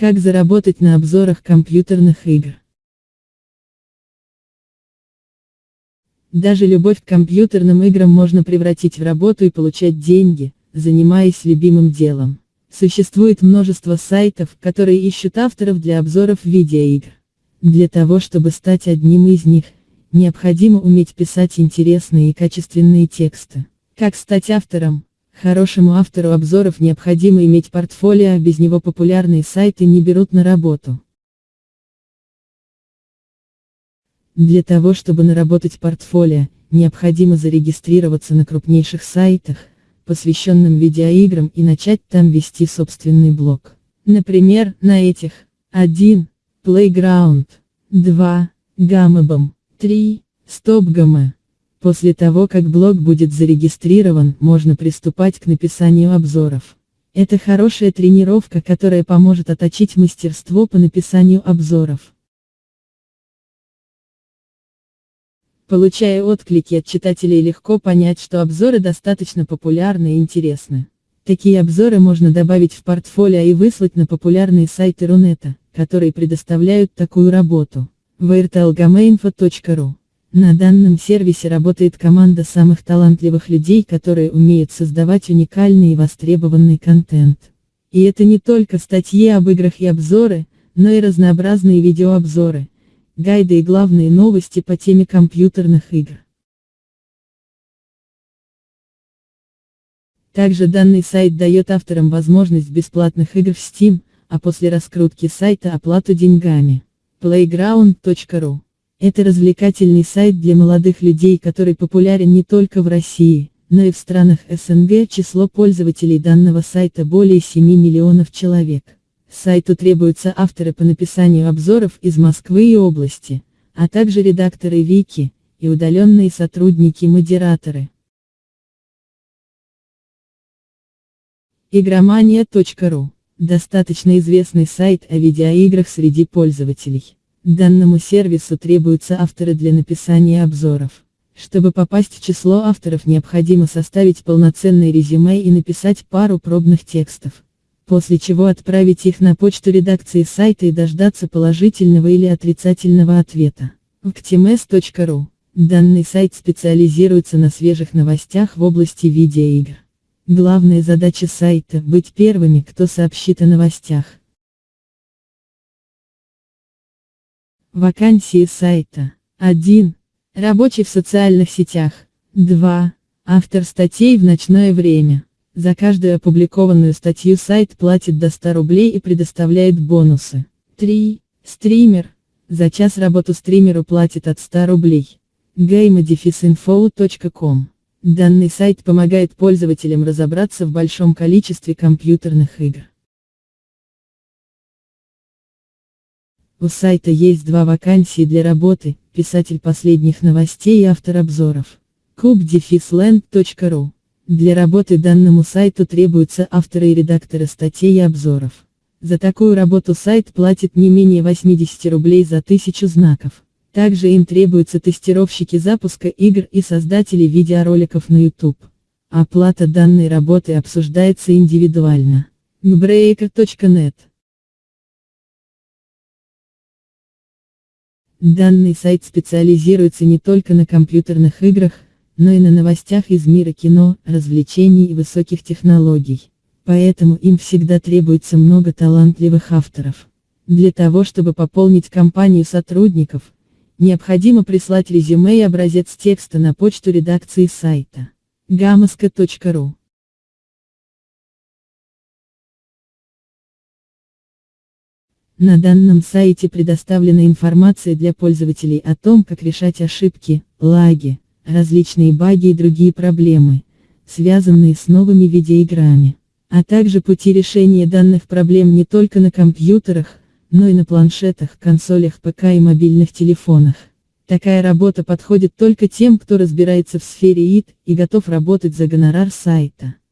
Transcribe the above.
Как заработать на обзорах компьютерных игр? Даже любовь к компьютерным играм можно превратить в работу и получать деньги, занимаясь любимым делом. Существует множество сайтов, которые ищут авторов для обзоров видеоигр. Для того чтобы стать одним из них, необходимо уметь писать интересные и качественные тексты. Как стать автором? Хорошему автору обзоров необходимо иметь портфолио, а без него популярные сайты не берут на работу. Для того чтобы наработать портфолио, необходимо зарегистрироваться на крупнейших сайтах, посвященным видеоиграм и начать там вести собственный блог. Например, на этих 1. Playground 2. Gamabom 3. StopGame После того как блог будет зарегистрирован, можно приступать к написанию обзоров. Это хорошая тренировка, которая поможет отточить мастерство по написанию обзоров. Получая отклики от читателей легко понять, что обзоры достаточно популярны и интересны. Такие обзоры можно добавить в портфолио и выслать на популярные сайты Рунета, которые предоставляют такую работу. vrtlgamainfo.ru на данном сервисе работает команда самых талантливых людей, которые умеют создавать уникальный и востребованный контент. И это не только статьи об играх и обзоры, но и разнообразные видеообзоры, гайды и главные новости по теме компьютерных игр. Также данный сайт дает авторам возможность бесплатных игр в Steam, а после раскрутки сайта оплату деньгами. playground.ru это развлекательный сайт для молодых людей, который популярен не только в России, но и в странах СНГ. Число пользователей данного сайта более 7 миллионов человек. Сайту требуются авторы по написанию обзоров из Москвы и области, а также редакторы вики, и удаленные сотрудники-модераторы. Игромания.ру – достаточно известный сайт о видеоиграх среди пользователей. Данному сервису требуются авторы для написания обзоров. Чтобы попасть в число авторов необходимо составить полноценное резюме и написать пару пробных текстов. После чего отправить их на почту редакции сайта и дождаться положительного или отрицательного ответа. Vktms.ru Данный сайт специализируется на свежих новостях в области видеоигр. Главная задача сайта – быть первыми, кто сообщит о новостях. Вакансии сайта. 1. Рабочий в социальных сетях. 2. Автор статей в ночное время. За каждую опубликованную статью сайт платит до 100 рублей и предоставляет бонусы. 3. Стример. За час работу стримеру платит от 100 рублей. gamedefisinfo.com Данный сайт помогает пользователям разобраться в большом количестве компьютерных игр. У сайта есть два вакансии для работы, писатель последних новостей и автор обзоров. kubdefisland.ru Для работы данному сайту требуются авторы и редакторы статей и обзоров. За такую работу сайт платит не менее 80 рублей за тысячу знаков. Также им требуются тестировщики запуска игр и создатели видеороликов на YouTube. Оплата данной работы обсуждается индивидуально. gbreaker.net Данный сайт специализируется не только на компьютерных играх, но и на новостях из мира кино, развлечений и высоких технологий. Поэтому им всегда требуется много талантливых авторов. Для того чтобы пополнить компанию сотрудников, необходимо прислать резюме и образец текста на почту редакции сайта. gamaska.ru На данном сайте предоставлена информация для пользователей о том, как решать ошибки, лаги, различные баги и другие проблемы, связанные с новыми видеоиграми, а также пути решения данных проблем не только на компьютерах, но и на планшетах, консолях ПК и мобильных телефонах. Такая работа подходит только тем, кто разбирается в сфере ИТ и готов работать за гонорар сайта.